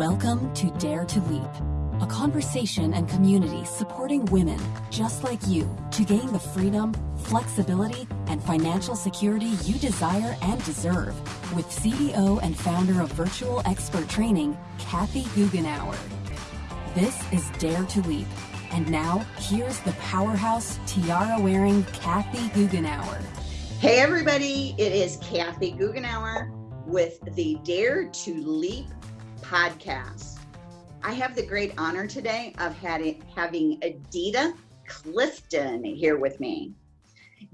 Welcome to Dare to Leap, a conversation and community supporting women just like you to gain the freedom, flexibility, and financial security you desire and deserve with CEO and founder of Virtual Expert Training, Kathy Goughenour. This is Dare to Leap. And now, here's the powerhouse tiara wearing Kathy Goughenour. Hey, everybody, it is Kathy Goughenour with the Dare to Leap podcast. I have the great honor today of having Adita Clifton here with me.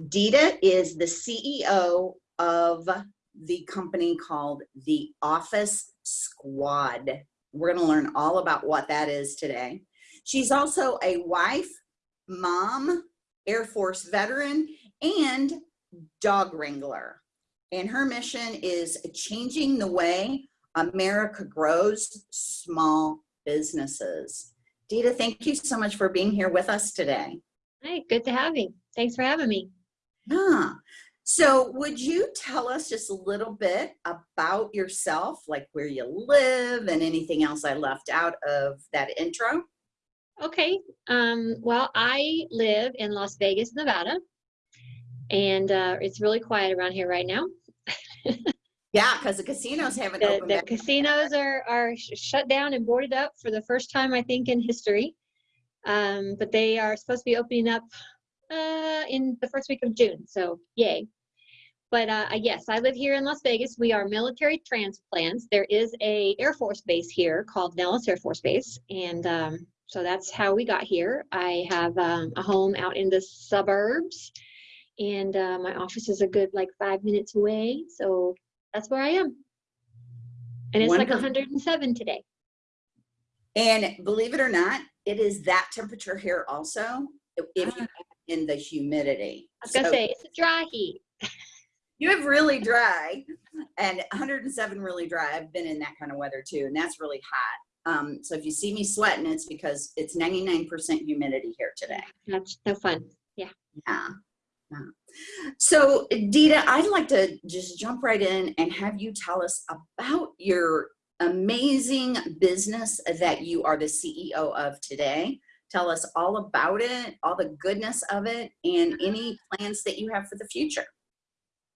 Dita is the CEO of the company called The Office Squad. We're going to learn all about what that is today. She's also a wife, mom, Air Force veteran, and dog wrangler. And her mission is changing the way America grows small businesses. Dita, thank you so much for being here with us today. Hi, good to have you. Thanks for having me. Yeah. So would you tell us just a little bit about yourself, like where you live and anything else I left out of that intro? Okay. Um, well, I live in Las Vegas, Nevada, and uh, it's really quiet around here right now. yeah, because the casinos haven't the. The casinos are are shut down and boarded up for the first time, I think, in history. Um, but they are supposed to be opening up uh, in the first week of June. So yay. But uh, yes, I live here in Las Vegas. We are military transplants. There is a Air Force base here called Nellis Air Force Base, and um, so that's how we got here. I have um, a home out in the suburbs, and uh, my office is a good like five minutes away. So that's where I am. And it's Wonderful. like 107 today. And believe it or not, it is that temperature here also. If you ah. in the humidity. I was gonna so, say it's a dry heat. you have really dry and 107 really dry. I've been in that kind of weather too, and that's really hot. Um, so if you see me sweating, it's because it's 99% humidity here today. That's no fun. Yeah. Yeah. So Dita, I'd like to just jump right in and have you tell us about your amazing business that you are the CEO of today. Tell us all about it, all the goodness of it, and any plans that you have for the future.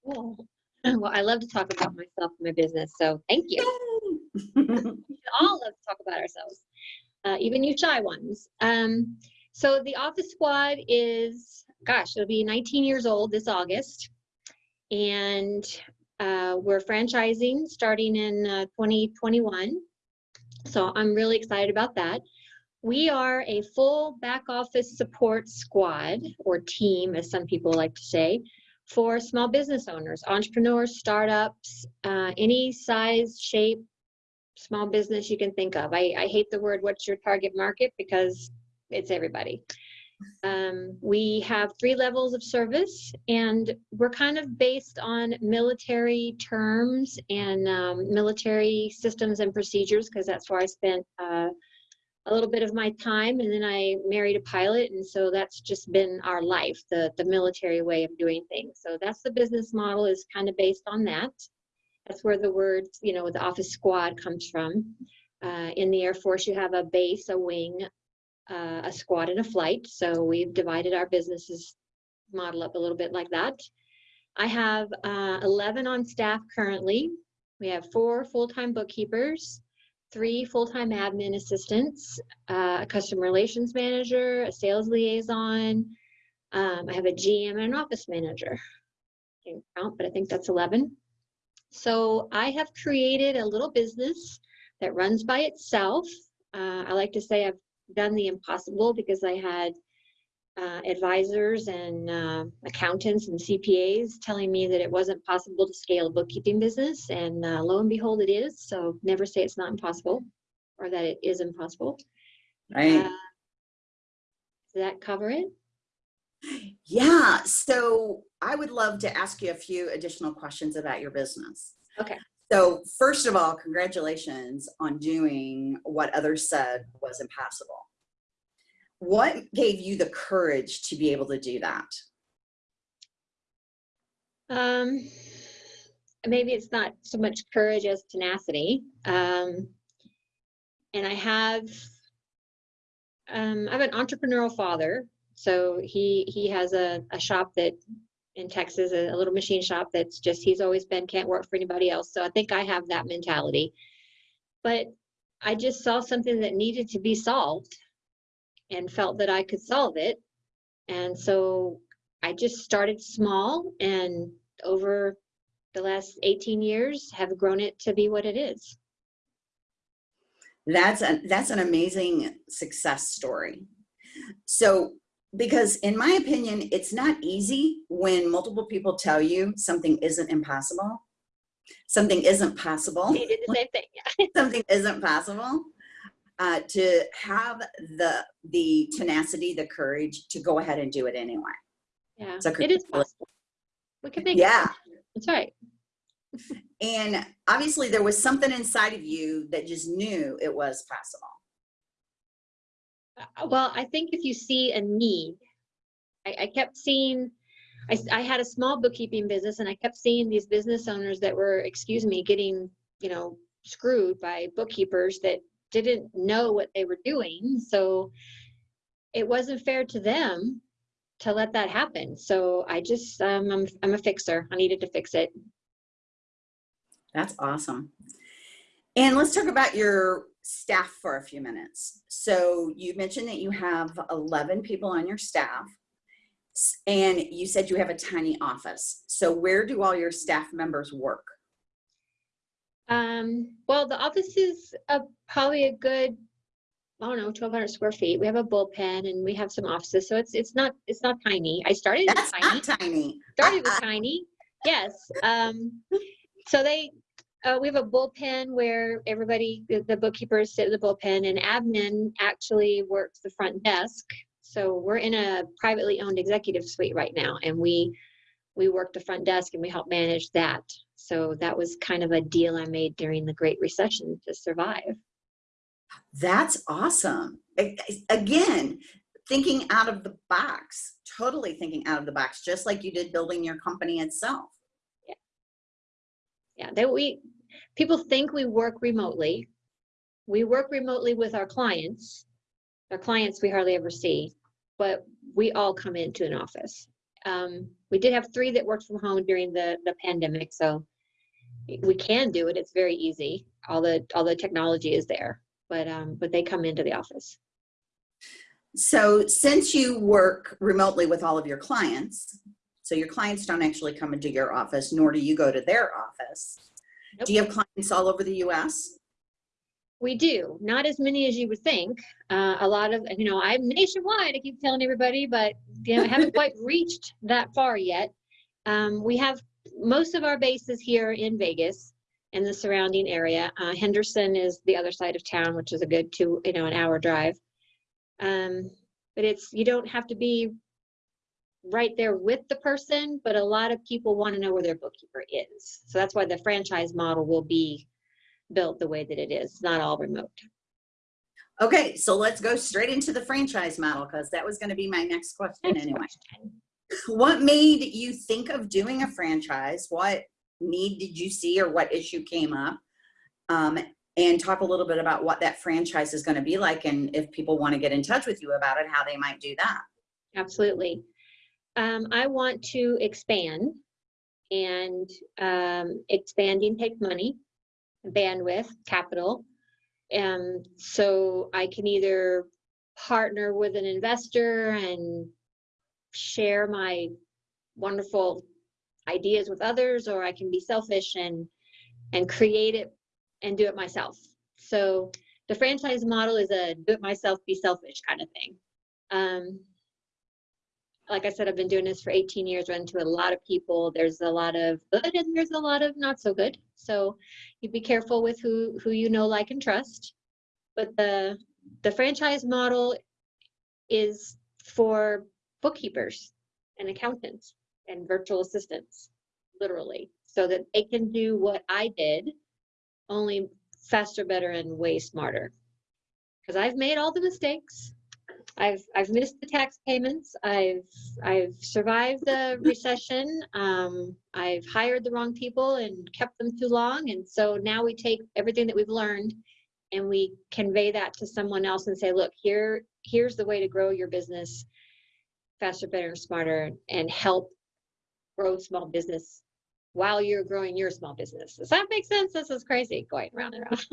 Well, well I love to talk about myself and my business, so thank you. We all love to talk about ourselves, uh, even you shy ones. Um, so the Office Squad is, gosh, it'll be 19 years old this August. And uh, we're franchising starting in uh, 2021. So I'm really excited about that. We are a full back office support squad or team, as some people like to say, for small business owners, entrepreneurs, startups, uh, any size, shape, small business you can think of. I, I hate the word what's your target market because it's everybody. Um, we have three levels of service and we're kind of based on military terms and um, military systems and procedures because that's where I spent uh, a little bit of my time and then I married a pilot and so that's just been our life, the, the military way of doing things. So that's the business model is kind of based on that. That's where the word, you know, the office squad comes from. Uh, in the Air Force, you have a base, a wing, uh, a squad, and a flight. So we've divided our businesses model up a little bit like that. I have uh, 11 on staff currently. We have four full-time bookkeepers, three full-time admin assistants, uh, a customer relations manager, a sales liaison. Um, I have a GM and an office manager. Can't count, but I think that's 11. So I have created a little business that runs by itself. Uh, I like to say I've done the impossible because I had uh, advisors and uh, accountants and CPAs telling me that it wasn't possible to scale a bookkeeping business, and uh, lo and behold, it is. So never say it's not impossible, or that it is impossible. Right. Uh, does that cover it? Yeah. So I would love to ask you a few additional questions about your business. Okay. So first of all, congratulations on doing what others said was impossible. What gave you the courage to be able to do that? Um, maybe it's not so much courage as tenacity. Um, and I have um, I have an entrepreneurial father. So he he has a, a shop that in Texas, a, little machine shop that's just he's always been can't work for anybody else. So I think I have that mentality. But I just saw something that needed to be solved and felt that I could solve it. And so I just started small and over the last 18 years have grown it to be what it is. That's a, that's an amazing success story. So, because in my opinion, it's not easy when multiple people tell you something isn't impossible, something isn't possible. Did the same thing. Yeah. something isn't possible. Uh, to have the the tenacity, the courage to go ahead and do it anyway. Yeah, So it is possible. We can make Yeah. it. That's right. And obviously there was something inside of you that just knew it was possible. Uh, Well, I think if you see a need, I, I kept seeing, I had a small bookkeeping business and I kept seeing these business owners that were, excuse me, getting, you know, screwed by bookkeepers that didn't know what they were doing. So it wasn't fair to them to let that happen. So I just, um, I'm, I'm a fixer. I needed to fix it. That's awesome. And let's talk about your staff for a few minutes. So you mentioned that you have 11 people on your staff and you said you have a tiny office. So where do all your staff members work? Um, well, the office is uh, probably a good, I don't know, 1,200 square feet. We have a bullpen and we have some offices, so it's it's not it's not tiny. I started with That's tiny. not tiny. Started with tiny. Yes. Um, so they uh, we have a bullpen where everybody the, the bookkeepers sit in the bullpen and admin actually works the front desk. So we're in a privately owned executive suite right now, and we we work the front desk and we help manage that. So that was kind of a deal I made during the Great Recession to survive. That's awesome. Again, thinking out of the box, totally thinking out of the box, just like you did building your company itself. Yeah, that we people think we work remotely. We work remotely with our clients. Our clients we hardly ever see, but we all come into an office. Um, we did have three that worked from home during the the pandemic, so we can do it. It's very easy. All the all the technology is there, but um, but they come into the office. So since you work remotely with all of your clients, so your clients don't actually come into your office, nor do you go to their office. Nope. Do you have clients all over the US? We do, not as many as you would think. Uh, a lot of, you know, I'm nationwide, I keep telling everybody, but, you know, I haven't quite reached that far yet. Um, we have most of our bases here in Vegas and the surrounding area. Uh, Henderson is the other side of town, which is a good two, you know, an hour drive. Um, but it's, you don't have to be right there with the person, but a lot of people want to know where their bookkeeper is. So that's why the franchise model will be built the way that it is, It's not all remote. Okay, so let's go straight into the franchise model because that was going to be my next question Next anyway. question. What made you think of doing a franchise? What need did you see or what issue came up? Um, and talk a little bit about what that franchise is going to be like and if people want to get in touch with you about it, how they might do that. Absolutely. Um, I want to expand and um, expanding takes money, bandwidth, capital. And so I can either partner with an investor and share my wonderful ideas with others, or I can be selfish and and create it and do it myself. So the franchise model is a do it myself, be selfish kind of thing. Um, like I said, I've been doing this for 18 years, run into a lot of people. There's a lot of good and there's a lot of not so good. So you be careful with who who you know, like, and trust. But the the franchise model is for bookkeepers and accountants and virtual assistants, literally, so that they can do what I did, only faster, better, and way smarter. Because I've made all the mistakes. I've I've missed the tax payments. I've I've survived the recession. Um, I've hired the wrong people and kept them too long, and so now we take everything that we've learned and we convey that to someone else and say, look, here, here's the way to grow your business faster, better, smarter and help grow small business while you're growing your small business. Does that make sense? This is crazy going round and round.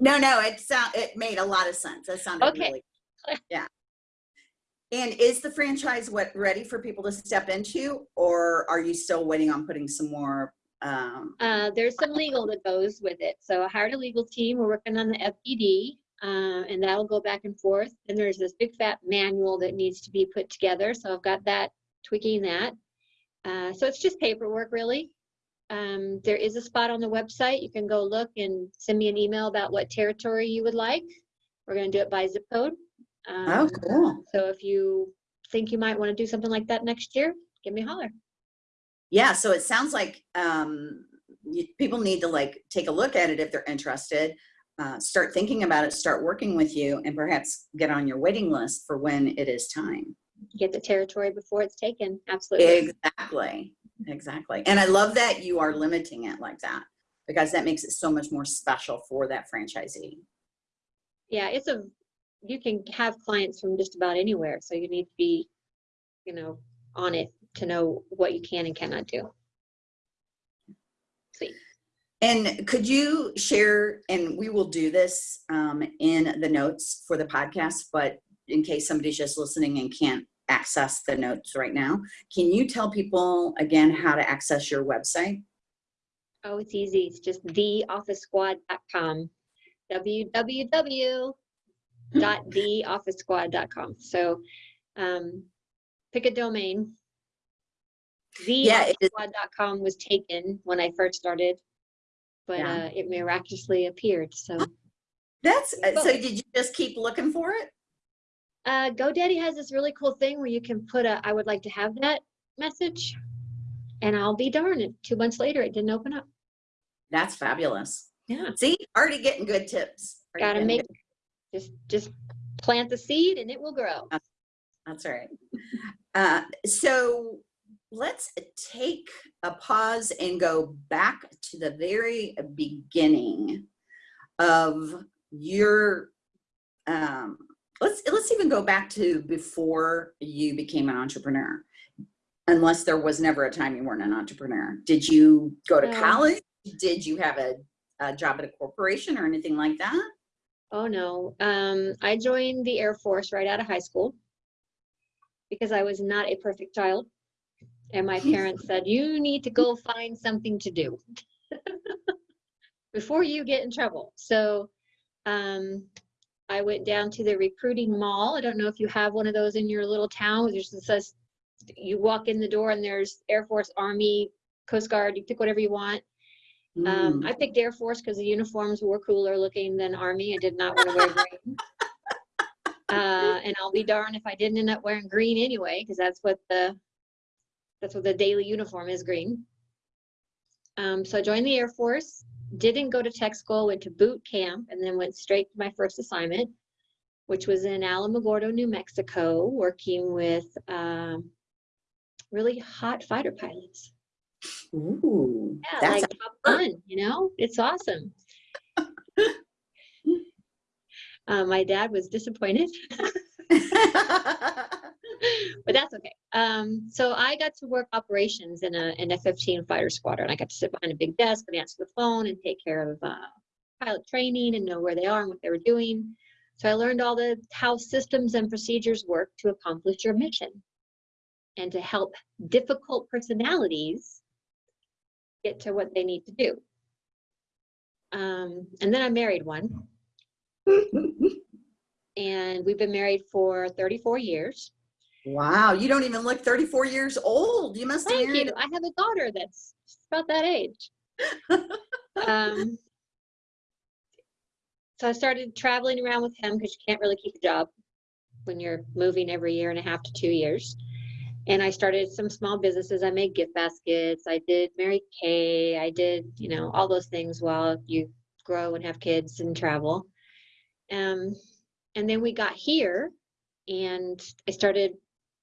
No, no, it sound, it made a lot of sense. That sounded Okay. really, yeah. And is the franchise what, ready for people to step into, or are you still waiting on putting some more? Um, Uh, there's some legal that goes with it. So I hired a legal team. We're working on the FDD, uh, and that'll go back and forth. And there's this big fat manual that needs to be put together. So I've got that tweaking that. Uh, so it's just paperwork, really. Um, there is a spot on the website. You can go look and send me an email about what territory you would like. We're going to do it by zip code. Oh, Um, cool. So if you think you might want to do something like that next year, give me a holler. Yeah, so it sounds like um, you, people need to like take a look at it if they're interested, uh, start thinking about it, start working with you, and perhaps get on your waiting list for when it is time. Get the territory before it's taken. Absolutely. Exactly, exactly. And I love that you are limiting it like that because that makes it so much more special for that franchisee. yeah it's a you can have clients from just about anywhere so you need to be you know on it to know what you can and cannot do Sweet. And could you share, and we will do this um, in the notes for the podcast, but in case somebody's just listening and can't access the notes right now, can you tell people again how to access your website? oh it's easy it's just theofficesquad.com www.theofficesquad.com so um pick a domain The Yeah, theofficesquad.com was taken when i first started but Yeah. uh it miraculously appeared so That's, uh, so did you just keep looking for it? Uh, GoDaddy has this really cool thing where you can put a, I would like to have that message. And I'll be darned, two months later, it didn't open up. That's fabulous. Yeah. See, already getting good tips. Already Gotta make, good- just, just plant the seed and it will grow. That's right. Uh, so let's take a pause and go back to the very beginning of your, um, let's, let's even go back to before you became an entrepreneur. Unless there was never a time you weren't an entrepreneur. Did you go to college? Did you have a, a job at a corporation or anything like that? Oh no, um, I joined the Air Force right out of high school because I was not a perfect child. And my parents said, you need to go find something to do before you get in trouble. So um, I went down to the recruiting mall. I don't know if you have one of those in your little town. There's this, says, you walk in the door and there's Air Force, Army, Coast Guard, you pick whatever you want. Um, Mm. I picked Air Force because the uniforms were cooler looking than Army. I did not want to wear green. Uh, and I'll be darned if I didn't end up wearing green anyway, because that's what the that's what the daily uniform is green. Um, so I joined the Air Force, didn't go to tech school, went to boot camp, and then went straight to my first assignment, which was in Alamogordo, New Mexico, working with um, really hot fighter pilots. Ooh, Yeah, that's like Top Gun, you know, it's awesome. uh, my dad was disappointed, but that's okay. Um, so I got to work operations in a in a 15 fighter squadron. And I got to sit behind a big desk and answer the phone and take care of uh, pilot training and know where they are and what they were doing. So I learned all the how systems and procedures work to accomplish your mission and to help difficult personalities get to what they need to do. Um, and then I married one, and we've been married for 34 years. Wow, you don't even look 34 years old. You must have Thank you. I have a daughter that's about that age. um, so I started traveling around with him because you can't really keep a job when you're moving every year and a half to two years. And I started some small businesses. I made gift baskets. I did Mary Kay. I did, you know, all those things while you grow and have kids and travel. Um, and then we got here and I started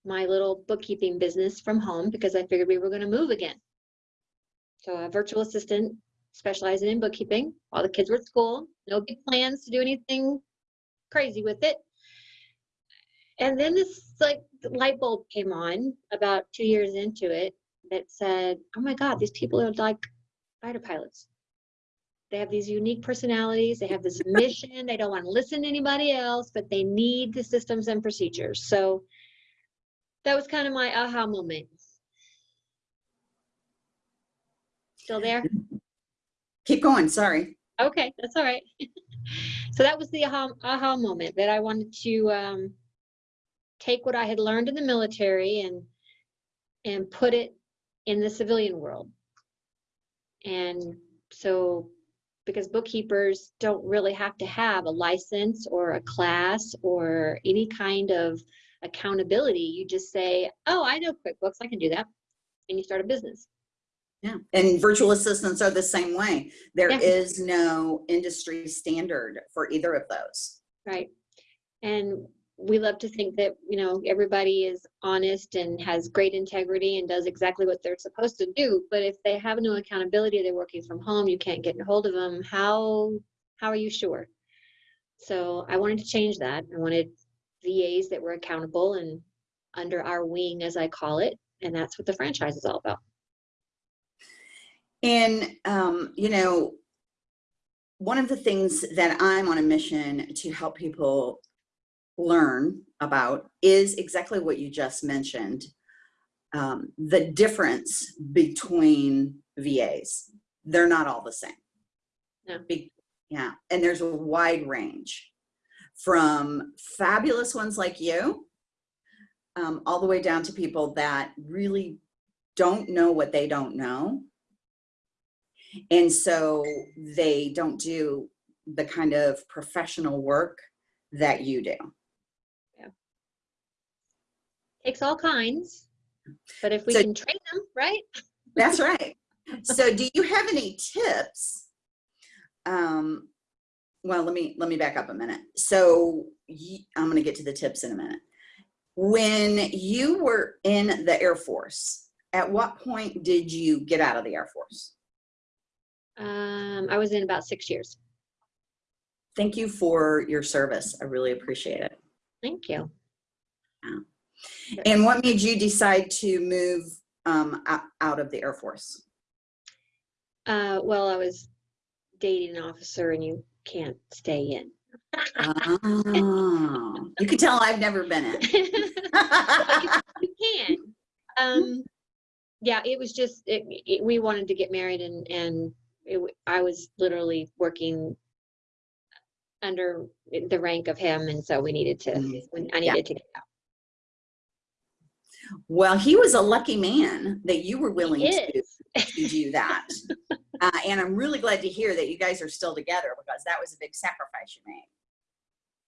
my little bookkeeping business from home because I figured we were going to move again. So a virtual assistant specializing in bookkeeping while the kids were at school. No big plans to do anything crazy with it. And then this like light bulb came on about two years into it that said, "Oh my God, these people are like fighter pilots. They have these unique personalities. They have this mission. They don't want to listen to anybody else, but they need the systems and procedures." So that was kind of my aha moment. Still there? Keep going, sorry. Okay, that's all right. so that was the aha, aha moment that I wanted to um, take what I had learned in the military and and put it in the civilian world. And so because bookkeepers don't really have to have a license or a class or any kind of accountability. You just say, oh, I know QuickBooks, I can do that. And you start a business. Yeah, and virtual assistants are the same way. There Yeah. is no industry standard for either of those. Right. And we love to think that, you know, everybody is honest and has great integrity and does exactly what they're supposed to do. But if they have no accountability, they're working from home, you can't get a hold of them, how, how are you sure? So I wanted to change that. I wanted VAs that were accountable and under our wing, as I call it. And that's what the franchise is all about. And, um, you know, one of the things that I'm on a mission to help people learn about is exactly what you just mentioned. Um, the difference between VAs. They're not all the same. No. Be- yeah, and there's a wide range from fabulous ones like you um, all the way down to people that really don't know what they don't know and so they don't do the kind of professional work that you do. Takes all kinds, but if we So- can train them, right? That's right. So do you have any tips? Um, well, let me, let me back up a minute. So I'm going to get to the tips in a minute. When you were in the Air Force, at what point did you get out of the Air Force? Um, I was in about six years. Thank you for your service. I really appreciate it. Thank you. And what made you decide to move um, out, of the Air Force? Uh, well, I was dating an officer and you can't stay in. Oh, you can tell I've never been in. you can. Um, yeah, it was just, it, it, we wanted to get married and, and it, I was literally working under the rank of him. And so we needed to, Mm, when I yeah. needed to get out. Well, he was a lucky man that you were willing to, to do that. Uh, and I'm really glad to hear that you guys are still together because that was a big sacrifice you made.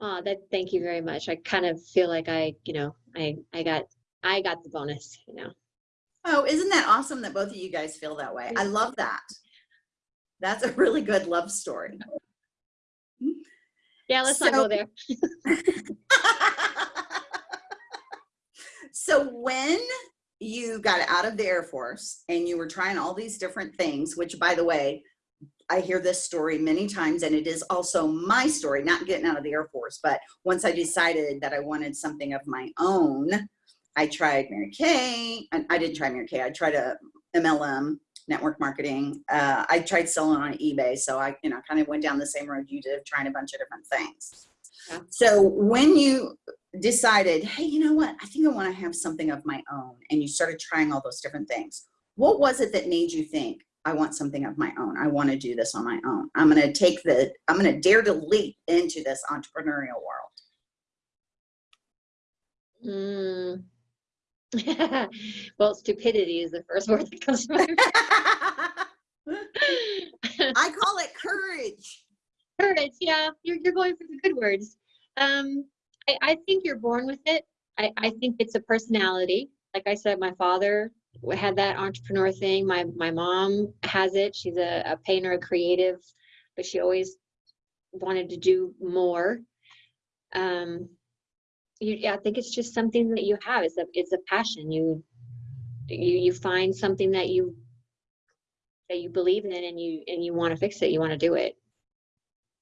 Oh, that, thank you very much. I kind of feel like I, you know, I, I got, I got the bonus, you know. Oh, isn't that awesome that both of you guys feel that way? I love that. That's a really good love story. Yeah, let's not go there. so when you got out of the Air Force and you were trying all these different things, which by the way, I hear this story many times and it is also my story, not getting out of the Air Force, but once I decided that I wanted something of my own, I tried Mary Kay. and I didn't try Mary Kay. I tried a MLM network marketing. Uh, I tried selling on eBay. So I, you know, kind of went down the same road you did, trying a bunch of different things. Yeah. So when you decided, hey, you know what? I think I want to have something of my own. And you started trying all those different things. What was it that made you think, I want something of my own? I want to do this on my own. I'm going to take the, I'm going to dare to leap into this entrepreneurial world. Mm. well, stupidity is the first word that comes to mind. I call it courage. Courage, yeah, you're, you're going for the good words. Um, I, I think you're born with it. I, I think it's a personality. Like I said, my father had that entrepreneur thing. My, my mom has it. She's a, a painter, a creative, but she always wanted to do more. Um, you, yeah, I think it's just something that you have. It's a, it's a passion. You, you, you find something that you that you believe in and you and you want to fix it, you want to do it.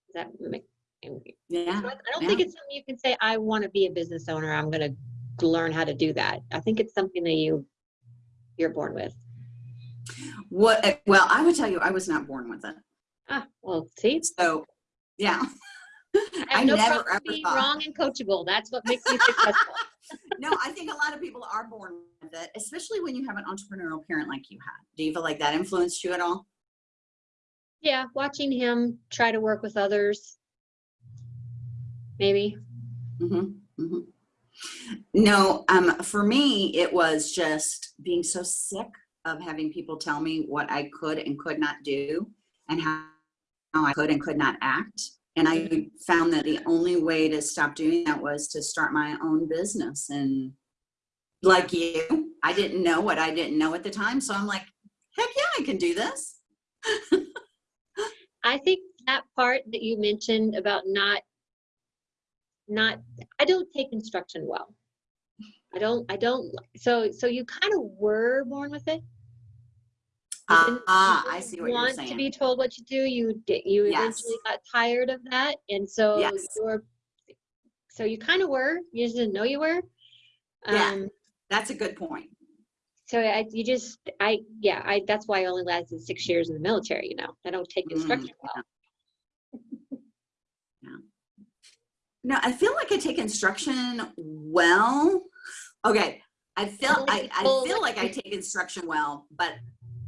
Does that make Yeah. I I don't think it's something you can say, I want to be a business owner. I'm going to learn how to do that. I think it's something that you you're born with. What? eh, Well, I would tell you, I was not born with it. Ah, well, see, So, yeah. I I no never ever being thought- wrong and coachable. That's what makes me successful. no, I think a lot of people are born with it, especially when you have an entrepreneurial parent like you had. Do you feel like that influenced you at all? Yeah, watching him try to work with others. Maybe. hmm hmm No, um, for me, it was just being so sick of having people tell me what I could and could not do and how I could and could not act. And I found that the only way to stop doing that was to start my own business. And like you, I didn't know what I didn't know at the time. So I'm like, heck yeah, I can do this. I think that part that you mentioned about not not I don't take instruction well. I don't I don't so so you kind of were born with it. Ah, you ah, I see what you're saying. want to be told what to do. You did you Yes. eventually got tired of that. And so Yes. you're so you kind of were, you just didn't know you were. Yeah. Um That's a good point. so I you just I yeah, I that's why I only lasted six years in the military, you know. I don't take Mm, instruction well. No, I feel like I take instruction well. Okay, I feel I, I feel like I take instruction well, but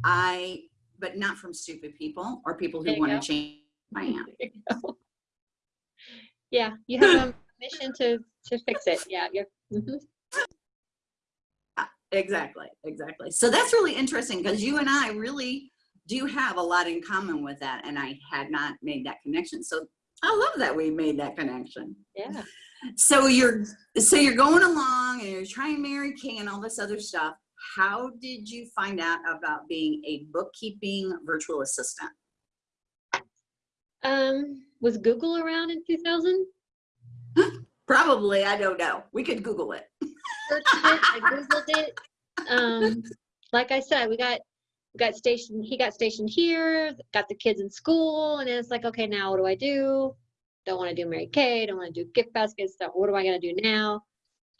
I but not from stupid people or people who want go. to change my I am. There you go. Yeah, you have a mission to to fix it. Yeah, you're. mhm. Exactly, exactly. So that's really interesting because you and I really do have a lot in common with that, and I had not made that connection. So I love that we made that connection. Yeah. So you're so you're going along and you're trying Mary Kay and all this other stuff. How did you find out about being a bookkeeping virtual assistant? Um, was Google around in 2000? Probably, I don't know. We could Google it. I googled it. Um, like I said, we got got stationed. He got stationed here. Got the kids in school, and it's like, okay, now what do I do? Don't want to do Mary Kay. Don't want to do gift baskets. Stuff. What am I gonna do now?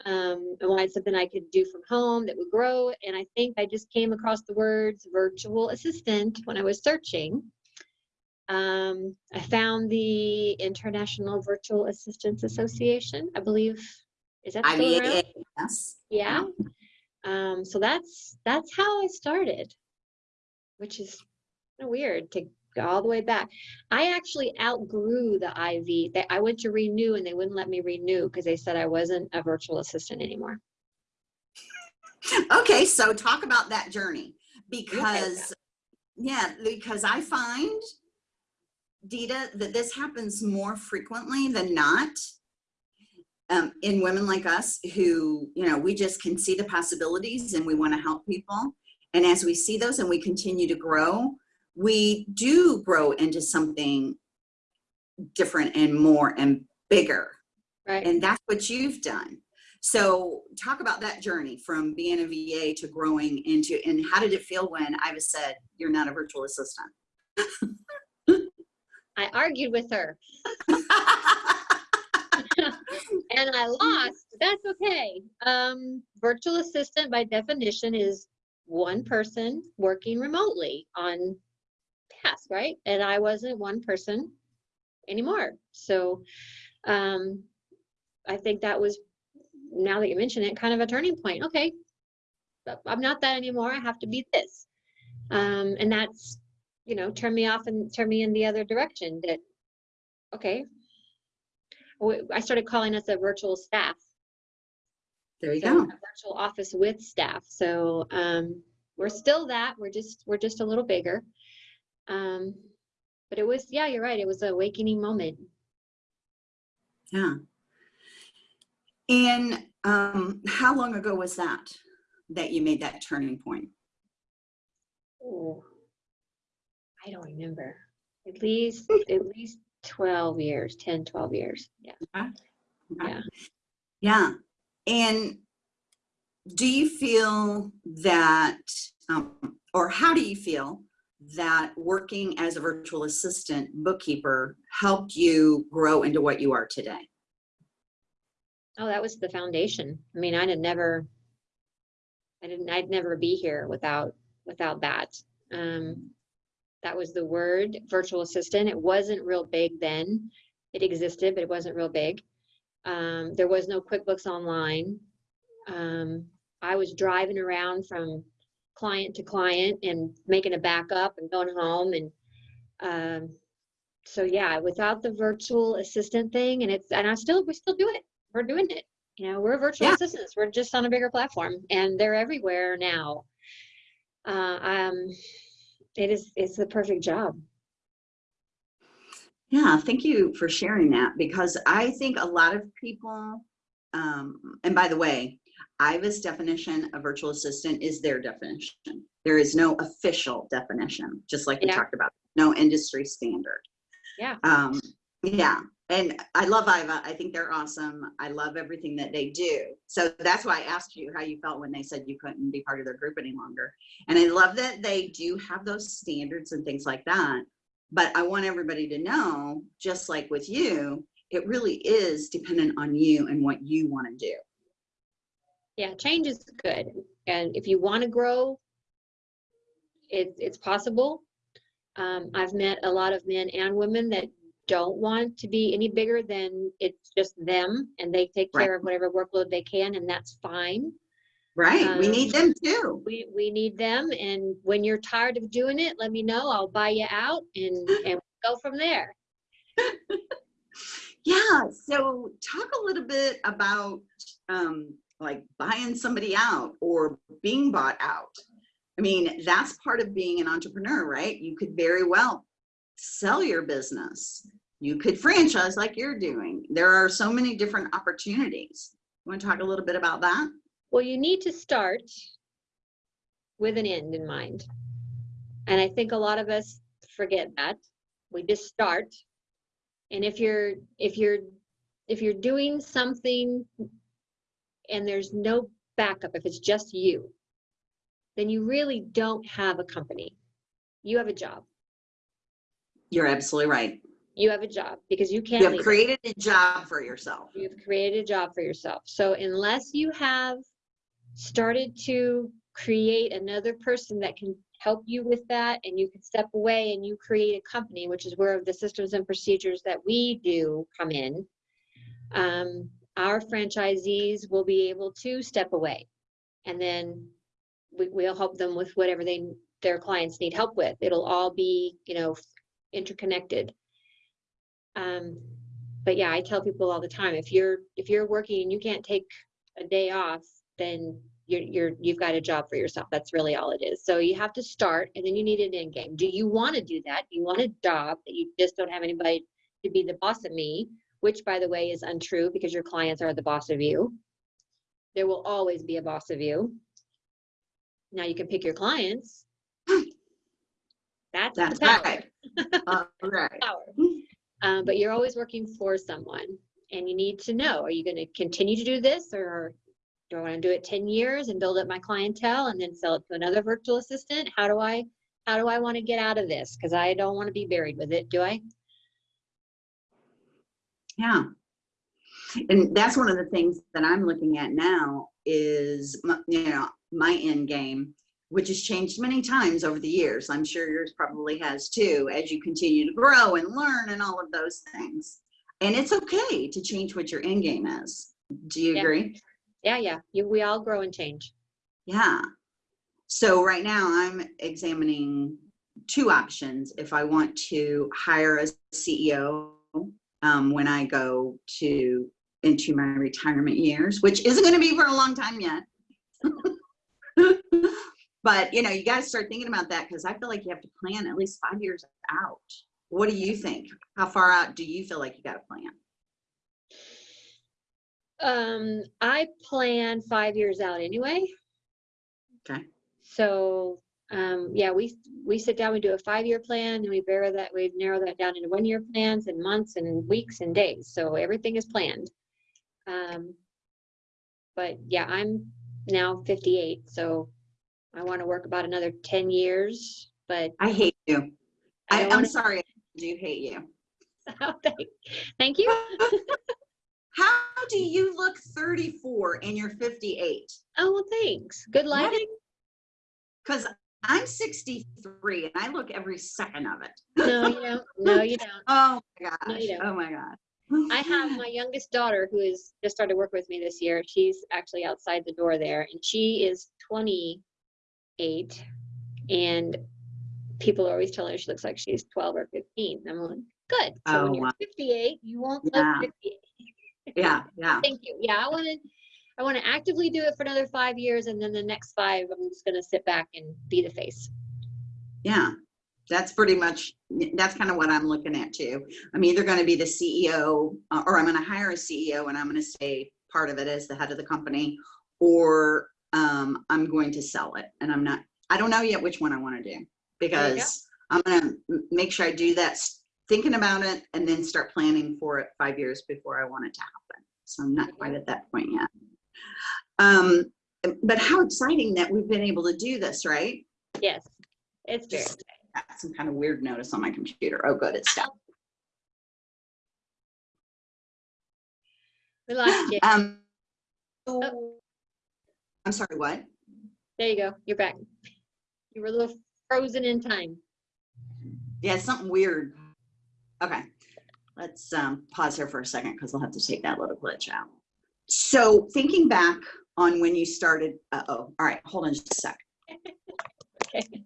Um, I wanted something I could do from home that would grow. And I think I just came across the words virtual assistant when I was searching. Um, I found the International Virtual Assistants Association. I believe is that still around? IVA, yes. Yeah. Um, so that's that's how I started, which is kind of weird to go all the way back. I actually outgrew the IV. That I went to renew and they wouldn't let me renew because they said I wasn't a virtual assistant anymore. Okay, so talk about that journey because, yeah, because I find, Dita, that this happens more frequently than not um, in women like us who, you know, we just can see the possibilities and we want to help people. And as we see those and we continue to grow, we do grow into something different and more and bigger. Right. And that's what you've done. So talk about that journey from being a VA to growing into, and how did it feel when IVA said, you're not a virtual assistant? I argued with her and I lost. That's okay. Um, virtual assistant by definition is one person working remotely on task, right? And I wasn't one person anymore. So um, I think that was, now that you mention it, kind of a turning point. Okay, I'm not that anymore. I have to be this. Um, and that's, you know, turn me off and turn me in the other direction that, okay. I started calling us a virtual staff. There you So go. a virtual office with staff. So um, we're still that. We're just we're just a little bigger. Um, but it was yeah, you're right. It was an awakening moment. Yeah. And um, how long ago was that, that you made that turning point? Oh, I don't remember. At least at least 12 years, 10, 12 years. Yeah. Okay. Yeah. Yeah. And do you feel that, um, or how do you feel that working as a virtual assistant bookkeeper helped you grow into what you are today? Oh, that was the foundation. I mean, I'd never, I didn't, I'd never be here without, without that. Um, that was the word, virtual assistant. It wasn't real big then. It existed, but it wasn't real big. Um, there was no QuickBooks Online. Um, I was driving around from client to client and making a backup and going home and um, so yeah, without the virtual assistant thing, and it's and I still we still do it. We're doing it. You know, we're virtual Yeah. assistants. We're just on a bigger platform, and they're everywhere now. Uh, um, it is it's the perfect job. Yeah, thank you for sharing that because I think a lot of people, um, and by the way, IVA's definition of virtual assistant is their definition. There is no official definition, just like we talked about, no industry standard. Yeah. Um, yeah, and I love IVA. I think they're awesome. I love everything that they do. So that's why I asked you how you felt when they said you couldn't be part of their group any longer. And I love that they do have those standards and things like that. But I want everybody to know, just like with you, it really is dependent on you and what you want to do. Yeah, change is good, and if you want to grow, it's it's possible. Um, I've met a lot of men and women that don't want to be any bigger than it's just them, and they take Right. care of whatever workload they can, and that's fine. Right? we Um, need them too. We we need them, and when you're tired of doing it, let me know. I'll buy you out, and and go from there. Yeah. So talk a little bit about um, like buying somebody out or being bought out. I mean, that's part of being an entrepreneur, right? You could very well sell your business. You could franchise like you're doing. There are so many different opportunities. You want to talk a little bit about that? Well, you need to start with an end in mind. And I think a lot of us forget that. We just start. And if you're if you're if you're doing something and there's no backup, if it's just you, then you really don't have a company. You have a job. You're absolutely right. You have a job because you can't You have leave it. created a job for yourself. You've created a job for yourself. So unless you have started to create another person that can help you with that and you can step away and you create a company, which is where the systems and procedures that we do come in, um, our franchisees will be able to step away. And then we, we'll help them with whatever they, their clients need help with. It'll all be, you know, interconnected. Um, but yeah, I tell people all the time, if you're, if you're working and you can't take a day off, then you're, you're, you've got a job for yourself. That's really all it is. So you have to start and then you need an end game. Do you want to do that? Do you want a job that you just don't have anybody to be the boss of me? Which by the way is untrue because your clients are the boss of you. There will always be a boss of you. Now you can pick your clients. That's, That's right. All right. Um, but you're always working for someone and you need to know, are you going to continue to do this or do I want to do it 10 years and build up my clientele and then sell it to another virtual assistant? How do I, how do I want to get out of this? Cause I don't want to be buried with it. Do I? Yeah. And that's one of the things that I'm looking at now is, you know, my end game, which has changed many times over the years. I'm sure yours probably has too, as you continue to grow and learn and all of those things. And it's okay to change what your end game is. Do you Yeah. agree? Yeah. Yeah. You, we all grow and change. Yeah. So right now I'm examining two options. If I want to hire a CEO um, when I go to into my retirement years, which isn't going to be for a long time yet. but you know, you got to start thinking about that because I feel like you have to plan at least five years out. What do you think? How far out do you feel like you got to plan? Um, I plan five years out anyway. Okay. So, um, yeah, we, we sit down, we do a five-year plan and we narrow that, we narrow that down into one-year plans and months and weeks and days. So everything is planned. Um, but yeah, I'm now fifty-eight, so I want to work about another ten years but I hate you. I I, i'm sorry. I do hate you. thank, thank you. How do you look 34 and you're 58? Oh, well, thanks. Good lighting. Because I'm 63 and I look every second of it. No, you don't. No, you don't. Oh my No, you don't. Oh my God. I have my youngest daughter who is just started work with me this year. She's actually outside the door there, and she is 28. And people are always telling her she looks like she's 12 or 15. I'm like, good. So Oh, when you're wow. 58, you won't Yeah. look 58. Yeah, yeah. Thank you. Yeah, I want to. I want to actively do it for another five years, and then the next five, I'm just going to sit back and be the face. Yeah, that's pretty much, that's kind of what I'm looking at too. I'm either going to be the CEO uh, or I'm going to hire a CEO and I'm going to stay part of it as the head of the company or um, I'm going to sell it. And I'm not, I don't know yet which one I want to do go. because I'm going to make sure I do that, thinking about it and then start planning for it five years before I want it to happen. So I'm not quite at that point yet. Um, but how exciting that we've been able to do this, right? Yes, it's very. Just got some kind of weird notice on my computer. Oh, good, it's stopped. We lost you. Um, Oh. I'm sorry, what? There you go. You're back. You were a little frozen in time. Yeah, something weird. Okay, let's um, pause here for a second because I'll have to take that little glitch out. So thinking back on when you started, uh-oh, all right, hold on just a sec. Okay.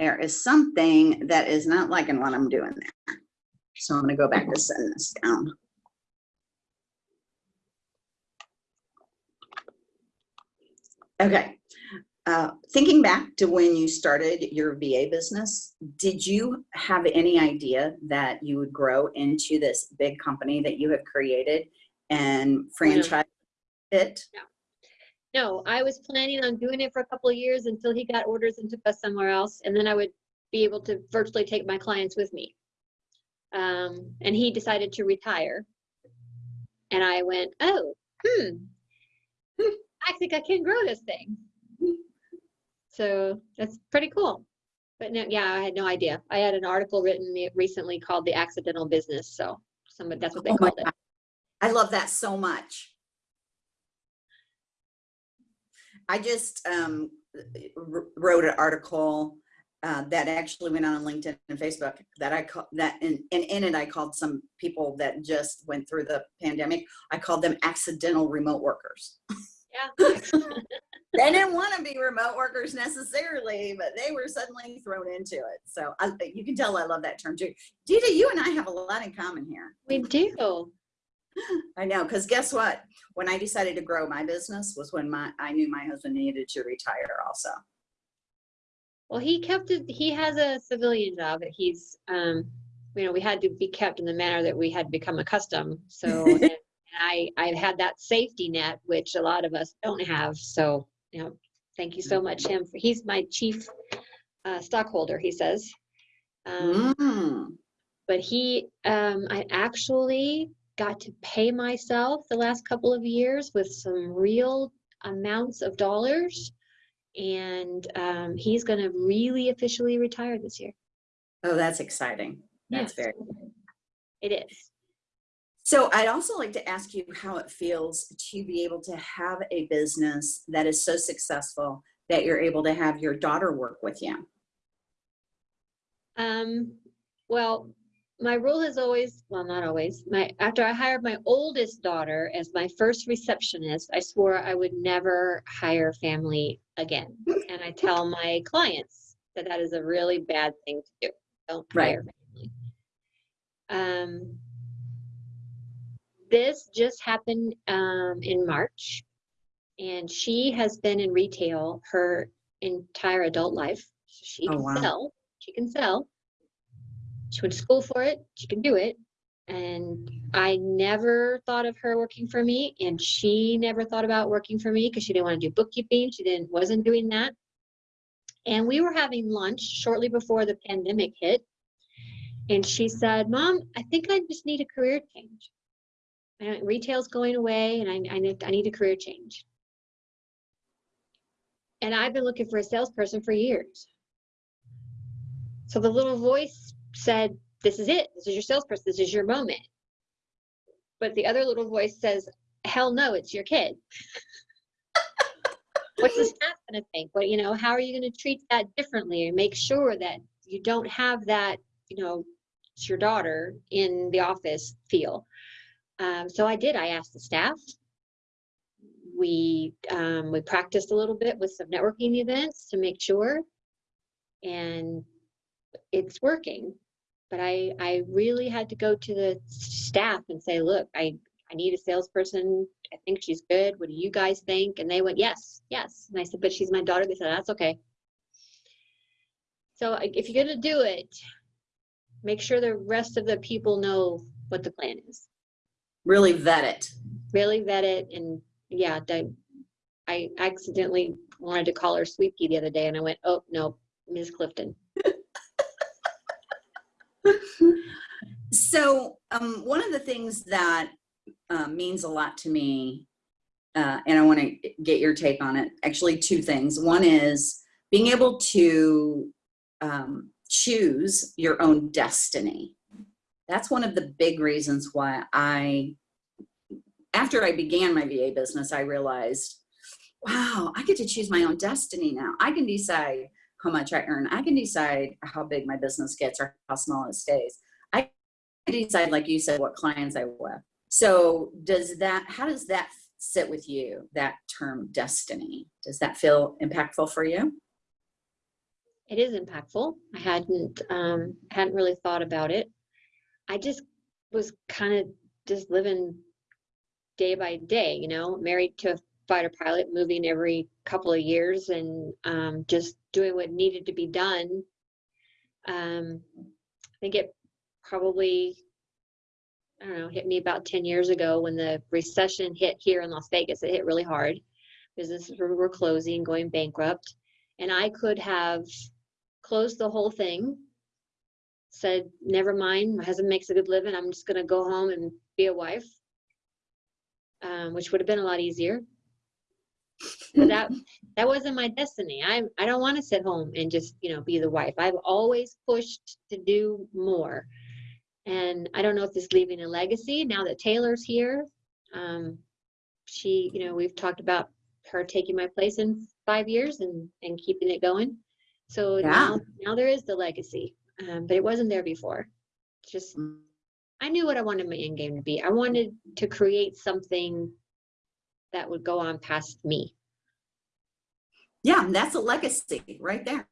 There is something that is not liking what I'm doing there. So I'm gonna go back to setting this down. Okay, uh, thinking back to when you started your VA business, did you have any idea that you would grow into this big company that you have created and franchise it? No, I was planning on doing it for a couple of years until he got orders and took us somewhere else, and then I would be able to virtually take my clients with me. Um, and he decided to retire. And I went, oh, hmm, I think I can grow this thing. So that's pretty cool. But no, yeah, I had no idea. I had an article written recently called The Accidental Business. So somebody, that's what they Oh called it. I love that so much. I just um, wrote an article uh, that actually went on LinkedIn and Facebook that I call that, and, and in it I called some people that just went through the pandemic. I called them accidental remote workers. Yeah. They didn't want to be remote workers necessarily, but they were suddenly thrown into it. So I, you can tell I love that term too. Dita, you and I have a lot in common here. we do. I know, because guess what? When I decided to grow my business was when my I knew my husband needed to retire also. Well, he kept it, he has a civilian job that he's, um, you know, we had to be kept in the manner that we had become accustomed. So I, I've had that safety net, which a lot of us don't have. So, you know, thank you so much, him. For, he's my chief uh, stockholder, he says. Um, Mm. but he um i actually got to pay myself the last couple of years with some real amounts of dollars and um he's going to really officially retire this year Oh, that's exciting. That's Yes. very. it is So I'd also like to ask you how it feels to be able to have a business that is so successful that you're able to have your daughter work with you. um well my rule has always well not always my after i hired my oldest daughter as my first receptionist i swore i would never hire family again and i tell my clients that that is a really bad thing to do don't Right. hire family um this just happened um in march. And she has been in retail her entire adult life. She Oh, can wow. sell. She can sell. She went to school for it. She can do it. And i never thought of her working for me and she never thought about working for me because she didn't want to do bookkeeping. She didn't wasn't doing that. And we were having lunch shortly before the pandemic hit. And she said mom i think i just need a career change retail's going away and I, I, need, I need a career change and i've been looking for a salesperson for years So the little voice said, This is it. This is your salesperson. This is your moment. But the other little voice says, Hell no, it's your kid. What's the staff to think? What, you know, how are you going to treat that differently and make sure that you don't have that, you know, it's your daughter in the office feel? Um, so I did. I asked the staff. We um, we practiced a little bit with some networking events to make sure, and it's working. But I I really had to go to the staff and say, look, I I need a salesperson. I think she's good. What do you guys think? And they went, yes, yes. And I said, but she's my daughter. They said, that's okay. So if you're going to do it, make sure the rest of the people know what the plan is. Really vet it. Really vet it. And yeah, I, I accidentally wanted to call her Sweet Pea the other day and I went, oh, no, Ms. Clifton. so um, one of the things that uh, means a lot to me, uh, and I want to get your take on it. Actually, two things. One is being able to um, choose your own destiny. That's one of the big reasons why I, after I began my VA business, I realized, wow, I get to choose my own destiny now. I can decide how much I earn. I can decide how big my business gets or how small it stays. I decide, like you said, what clients I with. So does that, how does that sit with you, that term destiny? Does that feel impactful for you? It is impactful. I hadn't, um, hadn't really thought about it. I just was kind of just living day by day, you know, married to a fighter pilot, moving every couple of years and um, just doing what needed to be done. Um, I think it probably I don't know, hit me about 10 years ago when the recession hit here in Las Vegas. It hit really hard. Businesses were closing, going bankrupt. And I could have closed the whole thing, said, never mind, my husband makes a good living. I'm just going to go home and be a wife, um, which would have been a lot easier. But that that wasn't my destiny. I I don't want to sit home and just you know be the wife. I've always pushed to do more. And I don't know if this is leaving a legacy now that Taylor's here. Um, she, you know, we've talked about her taking my place in five years and, and keeping it going. So yeah. now, now there is the legacy, um, but it wasn't there before. Just. I knew what I wanted my end game to be. I wanted to create something that would go on past me. Yeah, that's a legacy right there.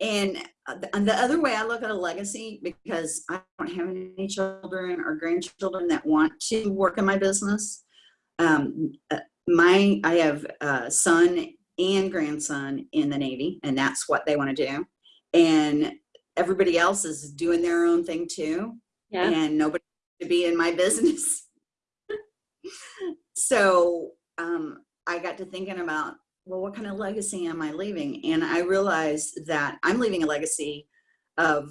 And uh, the other way I look at a legacy, because I don't have any children or grandchildren that want to work in my business. Um, uh, my, I have a son and grandson in the Navy, and that's what they want to do. And everybody else is doing their own thing too. Yeah. And nobody to be in my business. so um, I got to thinking about well, what kind of legacy am I leaving? And I realized that I'm leaving a legacy of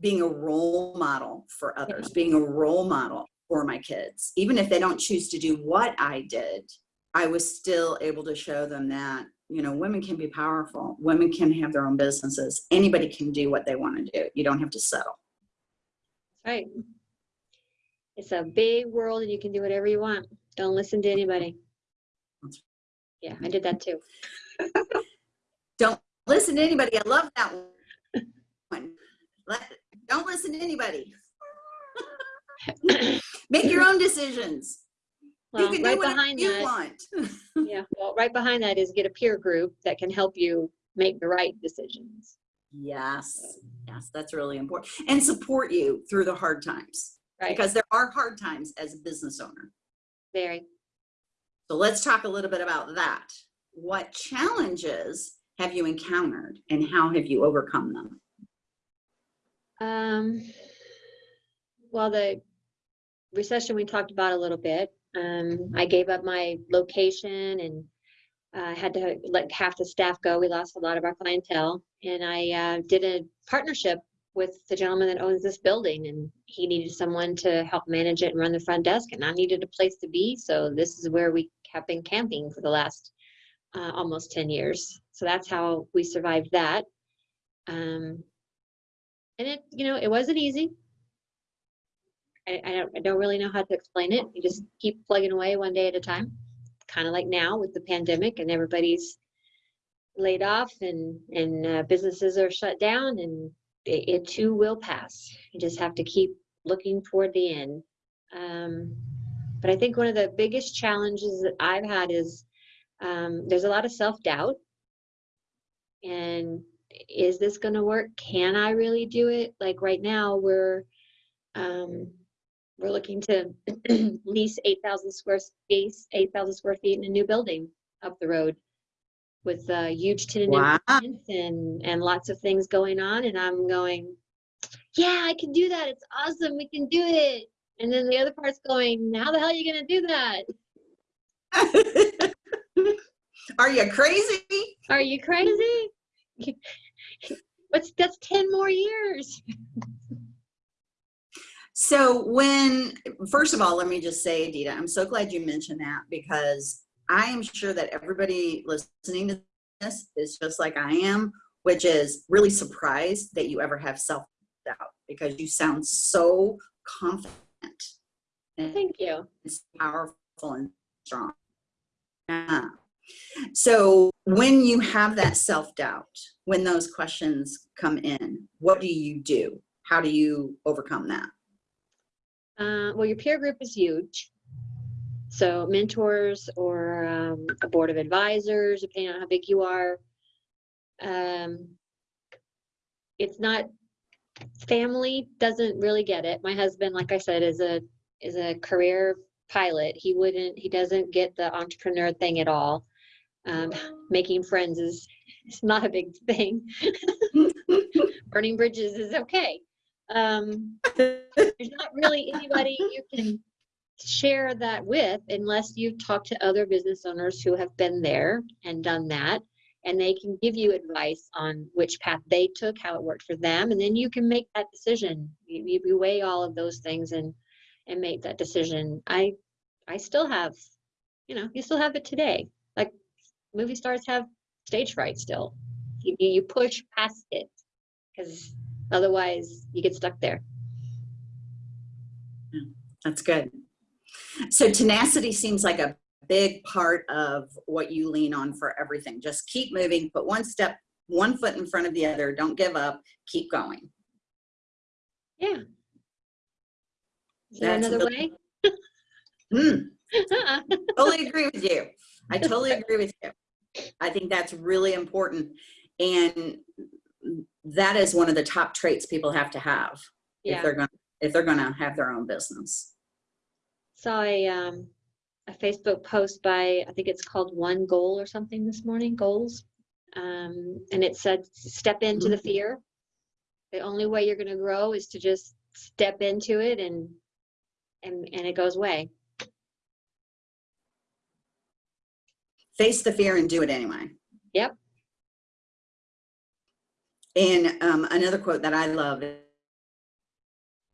being a role model for others, being a role model for my kids. Even if they don't choose to do what I did, I was still able to show them that, you know, women can be powerful. Women can have their own businesses. Anybody can do what they want to do. You don't have to settle. That's right. It's a big world and you can do whatever you want. Don't listen to anybody. Yeah, I did that too. don't listen to anybody. I love that one. Let, don't listen to anybody. Make your own decisions. Well, you can right do behind you that, want. yeah, well, right behind that is get a peer group that can help you make the right decisions. Yes, yes, that's really important. And support you through the hard times. Right. Because there are hard times as a business owner. Very. So let's talk a little bit about that. What challenges have you encountered and how have you overcome them? Um, well, the recession we talked about a little bit. Um, I gave up my location and uh, had to let half the staff go. We lost a lot of our clientele. And I uh, did a partnership with the gentleman that owns this building and he needed someone to help manage it and run the front desk and I needed a place to be. So this is where we have been camping for the last uh, almost 10 years. So that's how we survived that. Um, and it, you know, it wasn't easy. I, I don't, I don't really know how to explain it. You just keep plugging away one day at a time. Kind of like now with the pandemic and everybody's laid off and, and uh, businesses are shut down and it, it too will pass. You just have to keep looking toward the end. Um, but I think one of the biggest challenges that I've had is um, there's a lot of self-doubt and is this going to work can i really do it like right now we're um we're looking to lease 8000 square space 8000 square feet in a new building up the road with uh, huge tenant Wow. and and lots of things going on and i'm going yeah i can do that. It's awesome. We can do it. And then the other part's going how the hell are you going to do that? Are you crazy? are you crazy? What's that's 10 more years So when, first of all, let me just say, Adita, I'm so glad you mentioned that because I am sure that everybody listening to this is just like I am, which is really surprised that you ever have self-doubt because you sound so confident thank you it's powerful and strong. Yeah. So when you have that self-doubt, when those questions come in, what do you do? How do you overcome that? Uh, well, your peer group is huge. So mentors or um, a board of advisors, depending on how big you are. Um, it's not family doesn't really get it. My husband, like I said, is a is a career pilot. He wouldn't. He doesn't get the entrepreneur thing at all. Um, making friends is is not a big thing. Burning bridges is okay. Um, there's not really anybody you can share that with unless you talk to other business owners who have been there and done that. And they can give you advice on which path they took how it worked for them and then you can make that decision. You, you- weigh all of those things and and make that decision. I i still have you know you still have it today. Like movie stars have stage fright still. You, you push past it because otherwise you get stuck there That's good. So tenacity seems like a big part of what you lean on for everything. Just keep moving, put one step, one foot in front of the other. Don't give up. Keep going. yeah is there That's another way Hmm, totally agree with you. I totally agree with you. I think that's really important. And that is one of the top traits people have to have if they're going to if they're going to have their own business. saw a um a Facebook post by I think it's called One Goal or something this morning, goals. Um, and it said step into the fear. The only way you're gonna grow is to just step into it and and and it goes away. Face the fear and do it anyway. Yep. And um, another quote that I love,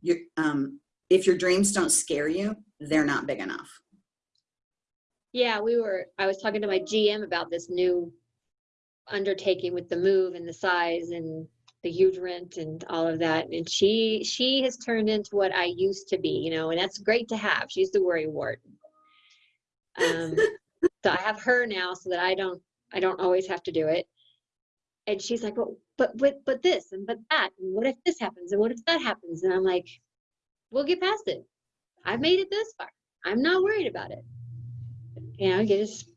you, um, if your dreams don't scare you, they're not big enough. Yeah, we were I was talking to my GM about this new undertaking with the move and the size and the huge rent and all of that. And she she has turned into what I used to be, you know, and that's great to have. She's the worry wart. Um, so I have her now so that I don't I don't always have to do it. And she's like, well, but but but this and but that and what if this happens and what if that happens? And I'm like, we'll get past it. I've made it this far. I'm not worried about it. You know, you just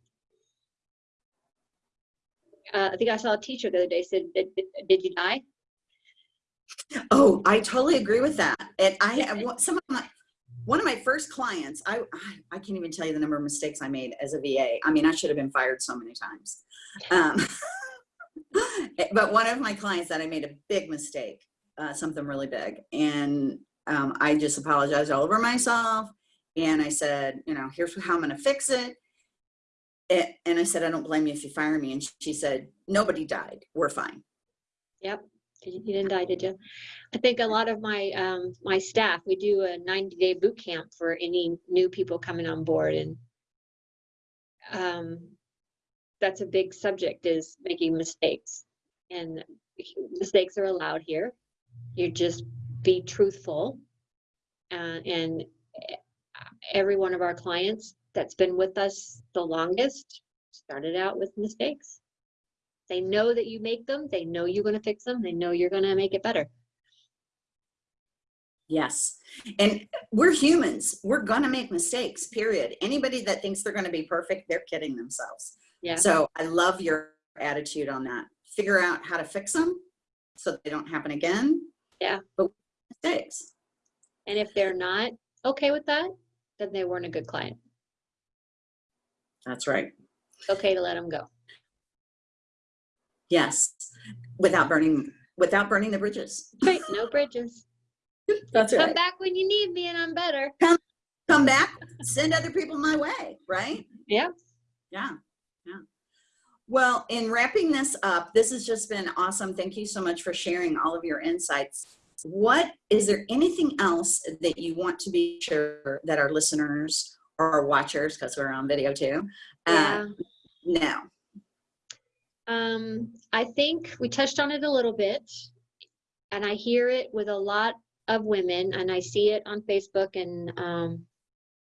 uh, I think I saw a teacher the other day said, did, did, you die? Oh, I totally agree with that. And I some of my, one of my first clients, I, I, I can't even tell you the number of mistakes I made as a VA. I mean, I should have been fired so many times. Um, but one of my clients that I made a big mistake, uh, something really big. And um, I just apologized all over myself. And I said, you know, here's how I'm going to fix it. A- And I said, I don't blame you if you fire me. And she said, nobody died. We're fine. Yep. You didn't die, did you? I think a lot of my um, my staff, we do a 90 day boot camp for any new people coming on board. And um, that's a big subject is making mistakes. And mistakes are allowed here. You just be truthful. Uh, and every one of our clients that's been with us the longest started out with mistakes. They know that you make them. They know you're going to fix them. They know you're going to make it better. Yes. And we're humans. We're going to make mistakes, period. Anybody that thinks they're going to be perfect, they're kidding themselves. Yeah. So I love your attitude on that. Figure out how to fix them so they don't happen again. Yeah. But mistakes. And if they're not okay with that, then they weren't a good client. That's right. It's okay to let them go. Yes. Without burning without burning the bridges. Right. No bridges. That's Come back when you need me and I'm better. Come, Come back, send other people my way, right? Yeah. Yeah. Well, in wrapping this up, this has just been awesome. Thank you so much for sharing all of your insights. What is there anything else that you want to be sure that our listeners or our watchers, because we're on video too, Yeah. uh, know? Um, I think we touched on it a little bit, and I hear it with a lot of women, and I see it on Facebook and um,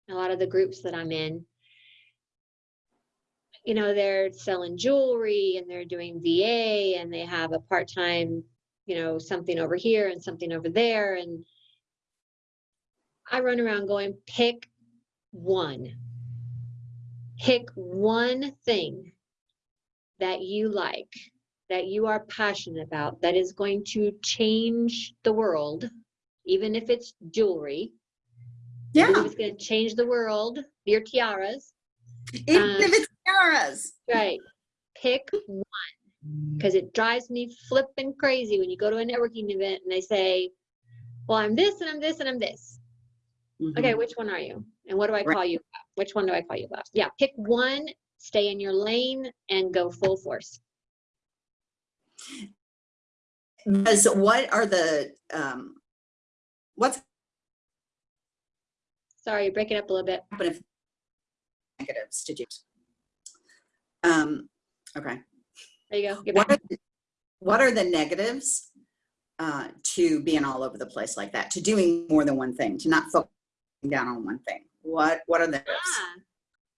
a lot of the groups that I'm in. You know, they're selling jewelry and they're doing VA and they have a part time, you know, something over here and something over there. And I run around going, pick one. Pick one thing that you like, that you are passionate about, that is going to change the world, even if it's jewelry. Yeah, it's going to change the world, your tiaras, even um, if it's Sarah's. right? Pick one because it drives me flipping crazy when you go to a networking event and they say, Well, I'm this and I'm this and I'm this. Okay, which one are you? And what do I Right. call you about? Which one do I call you about? Yeah, pick one, stay in your lane, and go full force. Because what are the, um, what's Sorry, you're breaking up a little bit. happen if negatives to do? Um, okay. There you go. What are, the- what are the negatives uh, to being all over the place like that, to doing more than one thing, to not focusing down on one thing? What What are the negatives? Ah,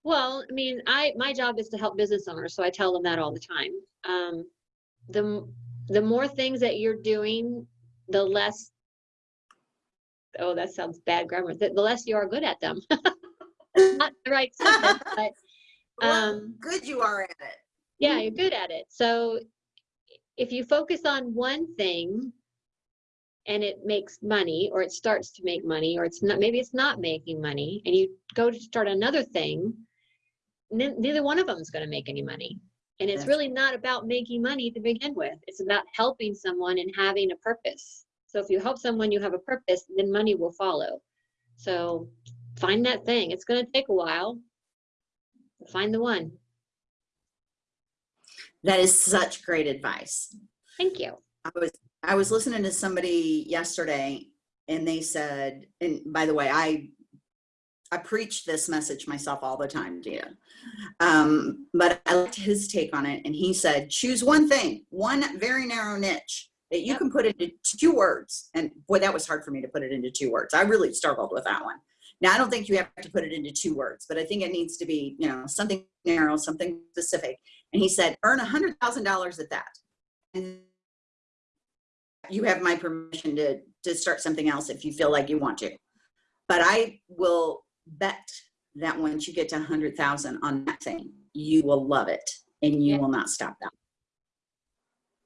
well, I mean, I my job is to help business owners, so I tell them that all the time. Um, the the more things that you're doing, the less. Oh, that sounds bad grammar. The, the less you are good at them. Not the right sentence, but um, good you are at it. yeah, you're good at it. So if you focus on one thing and it makes money or it starts to make money or it's not maybe it's not making money and you go to start another thing ne- neither one of them is going to make any money. And it's really not about making money to begin with. It's about helping someone and having a purpose. So if you help someone you have a purpose then money will follow. So find that thing. It's going to take a while find the one That is such great advice. thank you I was I was listening to somebody yesterday, and they said, and by the way, I I preach this message myself all the time, Gina. Um, but I liked his take on it, and he said, choose one thing, one very narrow niche that you Yep. can put into two words. And boy, that was hard for me to put it into two words. I really struggled with that one. Now I don't think you have to put it into two words, but I think it needs to be, you know, something narrow, something specific. And he said, earn a hundred thousand dollars at that. And you have my permission to to start something else if you feel like you want to. But I will bet that once you get to a hundred thousand on that thing, you will love it and you Yeah. will not stop that.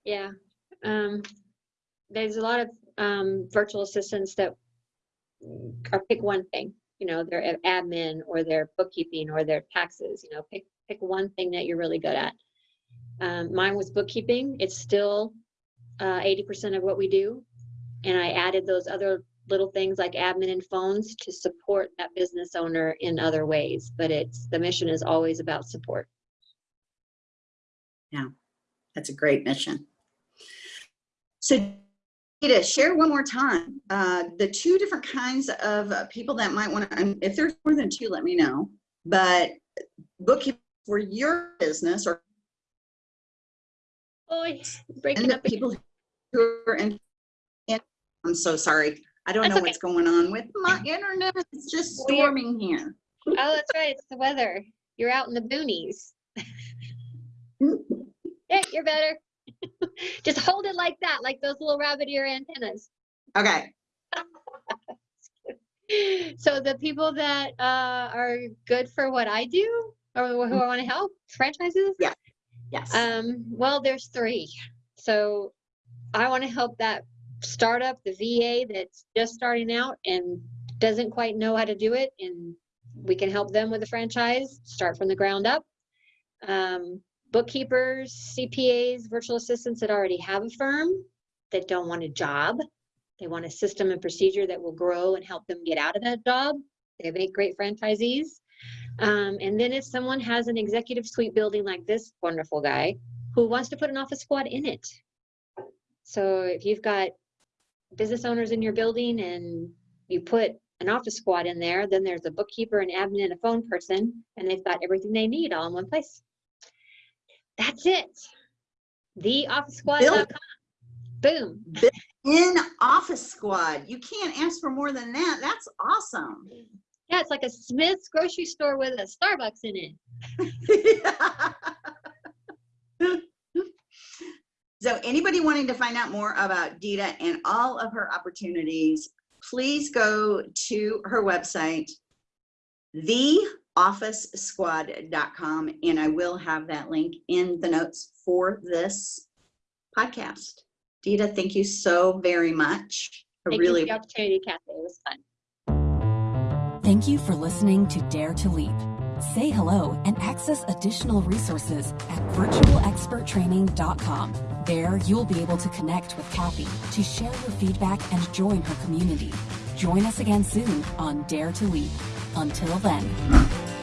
Yeah. Um, there's a lot of um, virtual assistants that are pick one thing. You know, their admin or their bookkeeping or their taxes. You know, pick pick one thing that you're really good at. Um, mine was bookkeeping. It's still uh, 80% of what we do, and I added those other little things like admin and phones to support that business owner in other ways. But it's the mission is always about support. Yeah, that's a great mission. So, Rita, share one more time uh, the two different kinds of uh, people that might want to. If there's more than two, let me know. But bookkeeping for your business or Oh, breaking up. people tour and, in, I'm so sorry. I don't That's know okay. what's going on with my internet. It's just Weird. storming here. Oh, that's right. It's the weather. You're out in the boonies. Yeah, you're better. Just hold it like that, like those little rabbit ear antennas. Okay. So the people that uh, are good for what I do or who I want to help, franchises, Yeah. Yes. Um, well, there's three. So I want to help that startup, the VA that's just starting out and doesn't quite know how to do it. And we can help them with a franchise, start from the ground up. Um, bookkeepers, CPAs, virtual assistants that already have a firm that don't want a job. They want a system and procedure that will grow and help them get out of that job. They have make great franchisees. Um, and then if someone has an executive suite building like this wonderful guy who wants to put an office squad in it. So if you've got business owners in your building and you put an office squad in there, then there's a bookkeeper, an admin, and a phone person, and they've got everything they need all in one place. That's it. The office TheOfficeSquad.com. Boom. In Office Squad. You can't ask for more than that. That's awesome. Yeah, it's like a Smith's grocery store with a Starbucks in it. so anybody wanting to find out more about Dita and all of her opportunities, please go to her website, theofficesquad.com, and I will have that link in the notes for this podcast. Dita, thank you so very much. I Thank you really for the opportunity, Kathy. It was fun. Thank you for listening to Dare to Leap. Say hello and access additional resources at virtualexperttraining.com. There, you'll be able to connect with Kathy to share your feedback and join her community. Join us again soon on Dare to Leap. Until then.